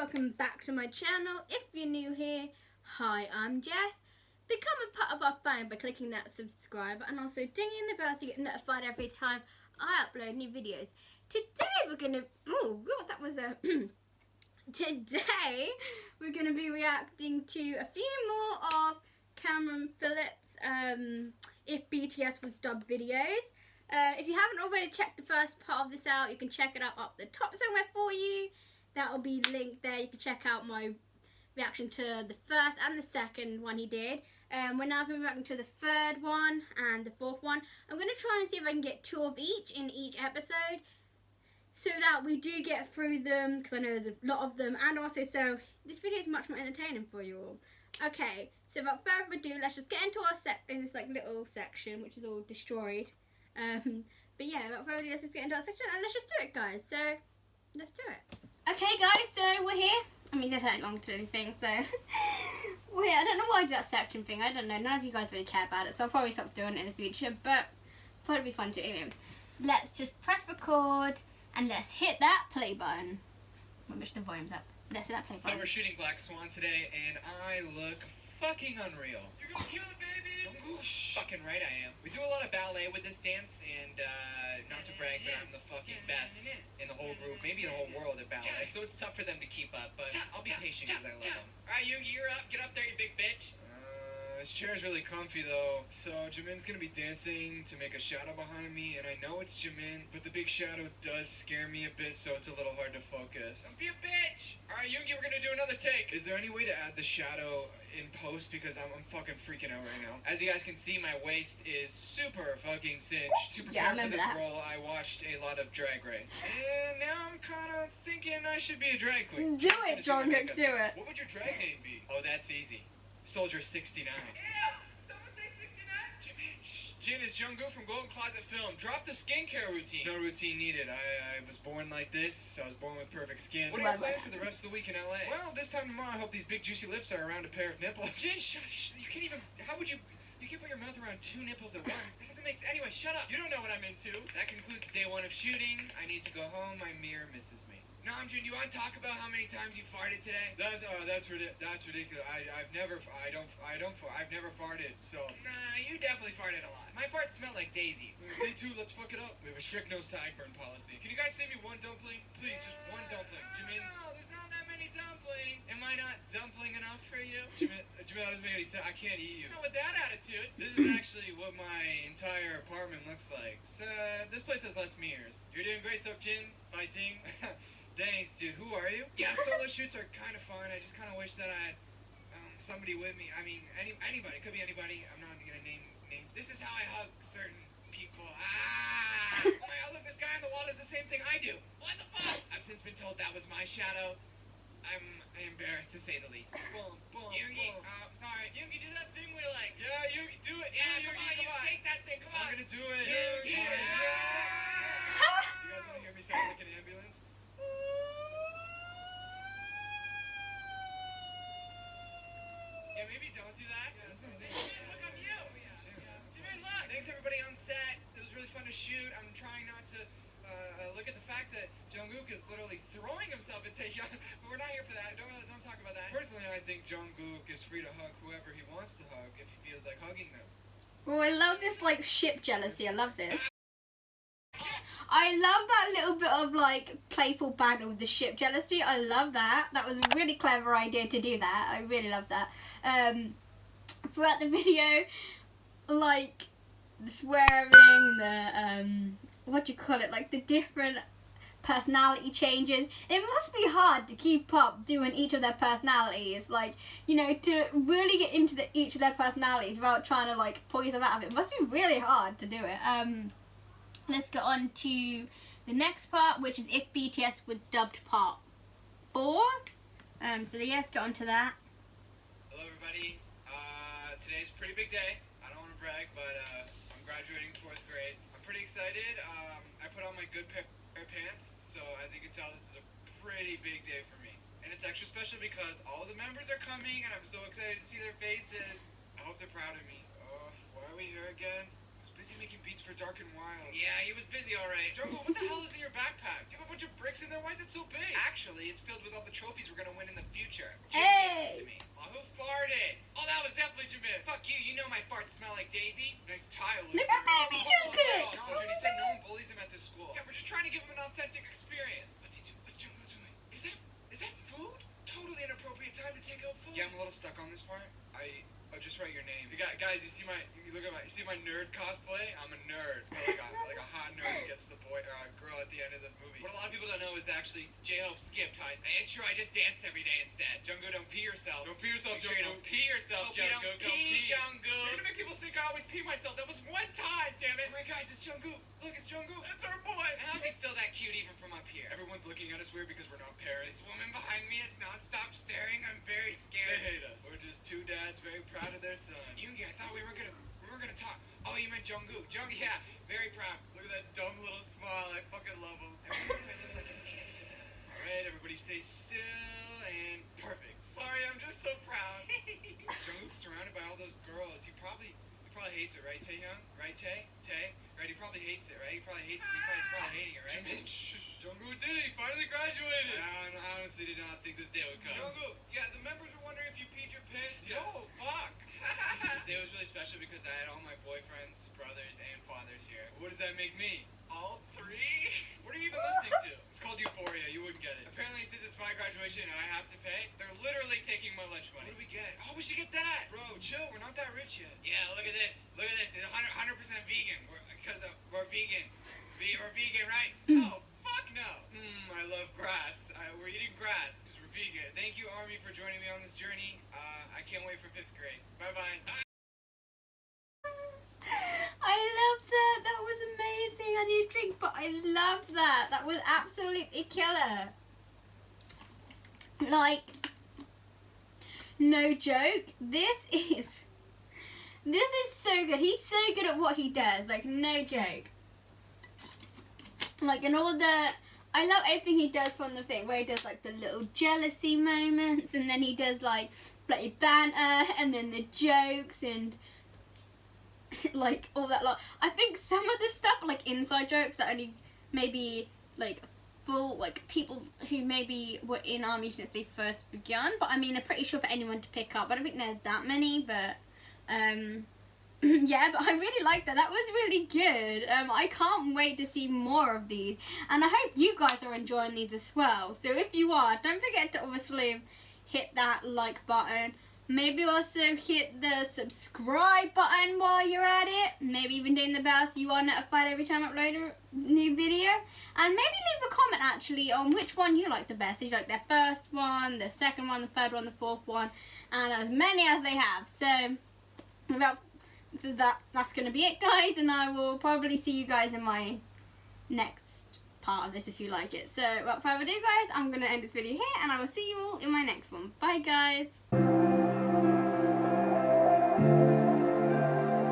welcome back to my channel. If you're new here, hi, I'm Jess. Become a part of our family by clicking that subscribe and also dinging the bell you get notified every time I upload new videos. Today we're gonna, oh god, that was a, today we're gonna be reacting to a few more of Cameron Phillips, um, if BTS was dubbed videos. Uh, if you haven't already checked the first part of this out, you can check it out up the top somewhere for you. That will be linked there. You can check out my reaction to the first and the second one he did. Um, we're now going to be reacting to the third one and the fourth one. I'm going to try and see if I can get two of each in each episode so that we do get through them because I know there's a lot of them and also so this video is much more entertaining for you all. Okay, so without further ado, let's just get into our set in this like little section which is all destroyed. Um, but yeah, without further ado, let's just get into our section and let's just do it, guys. So, let's do it. Okay, guys, so we're here. I mean, it ain't long to anything, so we're here. I don't know why I did that section thing. I don't know. None of you guys really care about it, so I'll probably stop doing it in the future. But thought it'd be fun to. Anyway, let's just press record and let's hit that play button. I'll push the volumes up. Let's hit that play button. So we're shooting Black Swan today, and I look fucking unreal. You're gonna kill it, baby! Fucking right I am. We do a lot of ballet with this dance, and uh, not to brag, but I'm the fucking best in the whole group, maybe the whole world at ballet. So it's tough for them to keep up, but I'll be patient because I love them. Alright, Yoongi, you're up. Get up there, you big bitch. Uh, this chair's really comfy though. So Jimin's gonna be dancing to make a shadow behind me, and I know it's Jimin, but the big shadow does scare me a bit, so it's a little hard to focus. Don't be a bitch! Alright, Yoongi, we're gonna do another take. Is there any way to add the shadow in post because I'm, I'm fucking freaking out right now. As you guys can see, my waist is super fucking cinched. To Yeah, prepare for this that. role, I watched a lot of Drag Race, and now I'm kind of thinking I should be a drag queen. Do it, gonna Jungkook, do it. What would your drag name be? Oh, that's easy. Soldier 69. Yeah, 69. Jimin, shh. Jin is Jungkook from Golden Closet Film. Drop the skincare routine. No routine needed. I, I was born like this. I was born with perfect skin. What are your Love plans for the rest of the week in LA? Well, this time tomorrow, I hope these big juicy lips are around a pair of nipples. Jin, shush. You can't even. How would you? You can't put your mouth around two nipples at once. That doesn't make sense. Anyway, shut up. You don't know what I'm into. That concludes day one of shooting. I need to go home. My mirror misses me. Namjoon, do you want to talk about how many times you farted today? That's uh, that's that's ridiculous. I I've never I don't I don't I've never farted. So nah, you definitely farted a lot. My farts smell like daisies. Day two, let's fuck it up. We have a strict no sideburn policy. Can you guys save me one dumpling, please? Just one dumpling. Jimin. No, there's not that many dumplings. Am I not dumpling enough for you? Jimin, uh, Jimin, that doesn't make any sense. I can't eat you. Not with that attitude. This is actually what my entire apartment looks like. So this place has less mirrors. You're doing great, Seokjin. Fighting. Thanks, dude. Who are you? Yeah, solo shoots are kind of fun. I just kind of wish that I had um, somebody with me. I mean, any anybody. Could be anybody. I'm not gonna name names. This is how I hug certain people. Ah! oh my god, look, this guy on the wall does the same thing I do. What the fuck? I've since been told that was my shadow. I'm embarrassed to say the least. Boom, boom, Yoongi, boom. uh, sorry. Yoongi, do that thing we like. Yeah, Yoongi, do it. Yeah, Yeah, come on, come you on. take that thing, come I'm on. gonna do it. Yoongi, Yeah. yeah. You guys wanna hear me sound like an ambulance? Yeah, maybe don't do that. Jimin, look, I'm you. Jimin, look. Thanks everybody on set. It was really fun to shoot. I'm trying not to uh, look at the fact that Jungkook is literally throwing himself at Taehyung, but we're not here for that. Don't don't talk about that. Personally, I think Jungkook is free to hug whoever he wants to hug if he feels like hugging them. Oh, I love this like ship jealousy. I love this. I love that little bit of like playful banter with the ship jealousy. I love that. That was a really clever idea to do that. I really love that. Um, throughout the video, like the swearing, the um, what do you call it? Like the different personality changes. It must be hard to keep up doing each of their personalities. Like, you know, to really get into the, each of their personalities without trying to like pull yourself out of it. it must be really hard to do it. Um, let's get on to the next part, which is if BTS was dubbed part four. Um, so yeah, let's get on to that. Hello, everybody. Uh, today's a pretty big day. I don't want to brag, but uh, graduating fourth grade. I'm pretty excited. Um, I put on my good pair of pants, so as you can tell, this is a pretty big day for me. And it's extra special because all the members are coming, and I'm so excited to see their faces. I hope they're proud of me. Oh, why are we here again? I was Busy making beats for Dark and Wild. Yeah, he was busy, alright. Jungle, what the hell is in your backpack? Do you have a bunch of bricks? Why is it so big? Actually, it's filled with all the trophies we're gonna win in the future. Jim Hey! to me. Oh, who farted? Oh, that was definitely Jamil. Fuck you, you know my farts smell like daisies. Nice tile, Look at baby Jungkook. No, Judy said no one bullies him at this school. Yeah, we're just trying to give him an authentic experience. What's he do? What's Jungle doing? Is that is that food? Totally inappropriate time to take out food. Yeah, I'm a little stuck on this part. I I'll just write your name. You got, guys, you see my you look at my you see my nerd cosplay? I'm a nerd. Like a, like a hot nerd who gets the boy or uh, girl at the end of the. What a lot of people don't know is actually J-Hope skipped high school. It's true, I just danced every day instead. Jungo, don't pee yourself. Don't pee yourself, Make sure you don't pee yourself, Jungo. Jungkook. don't pee, Jungkook. You're gonna make people think I always pee myself. That was one time, damn it. Oh Alright, guys, it's Jungo. Look, it's Jungkook. That's our boy. And how's he still that cute even from up here? Everyone's looking at us weird because we're not parents. This woman behind me is non-stop staring. I'm very scared. They hate us. We're just two dads very proud of their son. Yoongi, I thought we were gonna we were gonna talk. Oh, you meant Jungkook. Jung, yeah, very proud. Look at that dumb little smile. I fucking love him. I wonder if I look like an ant to them. All right, everybody, stay still probably he probably hates it, right, Taehyung? Right, Tae? Tae? Right, he probably hates it, right? He probably hates it. He probably, he's probably hating it, right? Jungkook did it. He finally graduated. I, I honestly did not think this day would come. Jungkook, yeah, the members were wondering if you peed your pants. Yeah. No, fuck. this day was really special because I had all my boyfriends, brothers, and fathers here. What does that make me? All three? What are you even listening to? It's called Euphoria. You wouldn't get it. Apparently, since it's my graduation and I have to pay, they're literally taking my lunch money. What do we get? Oh, we should get that. Bro, chill. We're not that rich yet. Yeah, look at this. Look at this. It's 100 percent vegan. We're because of, we're vegan. Ve- we're vegan, right? oh, fuck no. Mmm, I love grass. I, we're eating grass because we're vegan. Thank you, Army, for joining me on this journey. Uh, I can't wait for fifth grade. Bye bye. I love that. That was amazing. I need a drink, but I love that. That was absolutely killer. Like, no joke. This is. This is so good. He's so good at what he does. Like, no joke. Like, and all the. I love everything he does from the thing where he does like the little jealousy moments, and then he does like bloody banter, and then the jokes, and like all that lot. I think some of the stuff like inside jokes that only maybe like full like people who maybe were in army since they first began. But I mean, I'm pretty sure for anyone to pick up. I don't think there's that many, but um. yeah, but I really like that. That was really good. Um, I can't wait to see more of these, and I hope you guys are enjoying these as well. So if you are, don't forget to obviously hit that like button. Maybe also hit the subscribe button while you're at it. Maybe even doing the bell so you are notified every time I upload a new video. And maybe leave a comment actually on which one you like the best. Did you like the first one, the second one, the third one, the fourth one, and as many as they have. So without that, that's going to be it guys. And I will probably see you guys in my next part of this if you like it. So without further ado guys, I'm going to end this video here and I will see you all in my next one. Bye guys.